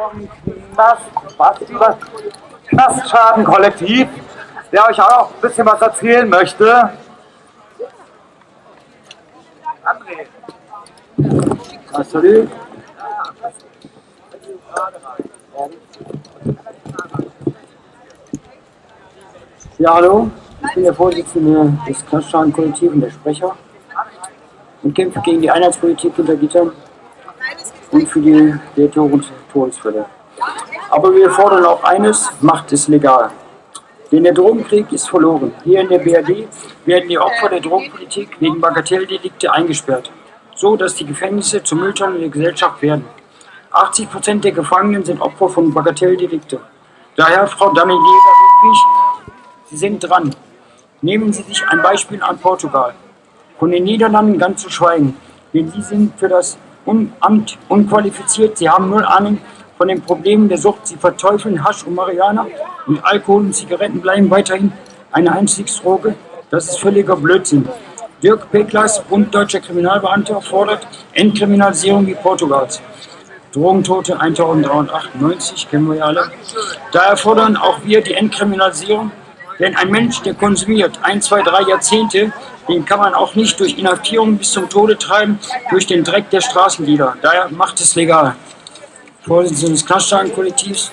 vom Knast, was, was, Knastschadenkollektiv, der euch auch ein bisschen was erzählen möchte. André. Salut. Ja, hallo. Ich bin der Vorsitzende des Knastschadenkollektivs und der Sprecher und kämpfe gegen die Einheitspolitik hinter Gittern und für die Lehrtor- und Todesfälle. Aber wir fordern auch eines, macht es legal. Denn der Drogenkrieg ist verloren. Hier in der BRD werden die Opfer der Drogenpolitik wegen Bagatelldelikte eingesperrt, so dass die Gefängnisse zur Mülltonne der Gesellschaft werden. 80% der Gefangenen sind Opfer von Bagatelldelikte. Daher, Frau Daniela-Ludwig, Sie sind dran. Nehmen Sie sich ein Beispiel an Portugal. Von den Niederlanden ganz zu schweigen, denn sie sind für das Amt unqualifiziert. Sie haben null Ahnung von den Problemen der Sucht. Sie verteufeln Hasch und Marihuana und Alkohol und Zigaretten bleiben weiterhin eine Einstiegsdroge. Das ist völliger Blödsinn. Dirk Peklas, Bund Deutscher Kriminalbeamter, fordert Entkriminalisierung wie Portugals. Drogentote 1398, kennen wir ja alle. Daher fordern auch wir die Entkriminalisierung, denn ein Mensch, der konsumiert ein, zwei, drei Jahrzehnte, den kann man auch nicht durch Inhaftierung bis zum Tode treiben, durch den Dreck der Straßenlieder. Daher macht es legal. Vorsitzender des Knaststagenkollektivs.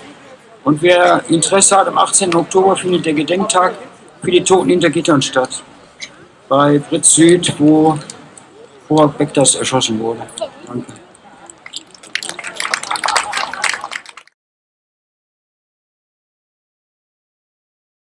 Und wer Interesse hat, am 18. Oktober findet der Gedenktag für die Toten hinter Gittern statt. Bei Fritz Süd, wo Robert Beck erschossen wurde. Danke.